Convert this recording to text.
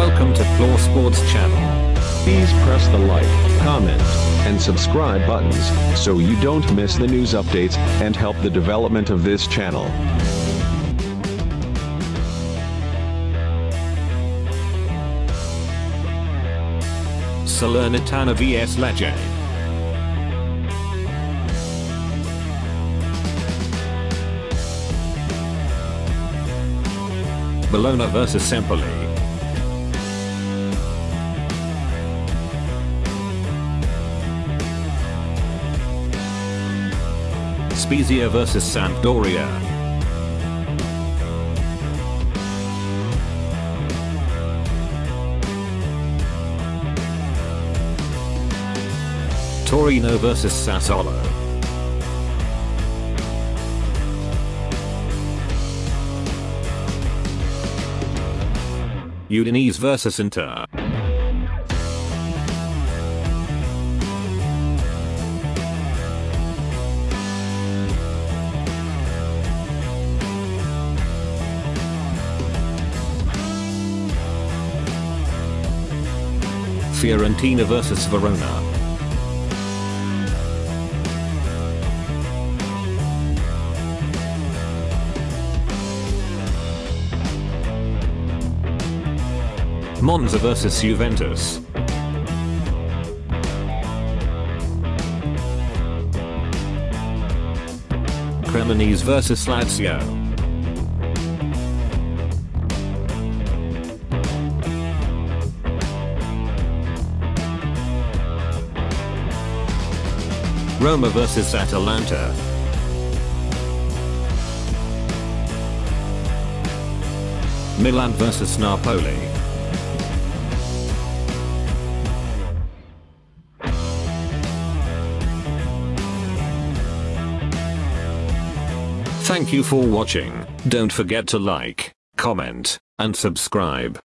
Explore Sports channel. Please press the like, comment, and subscribe buttons so you don't miss the news updates and help the development of this channel. Salernitana vs Lecce. Bologna vs Empoli. Spezia vs Sampdoria. Torino vs Sassuolo. Udinese vs Inter. Fiorentina vs Verona. Monza vs Juventus. Cremonese vs Lazio. Roma vs Atalanta. Milan vs Napoli. Thank you for watching, don't forget to like, comment, and subscribe.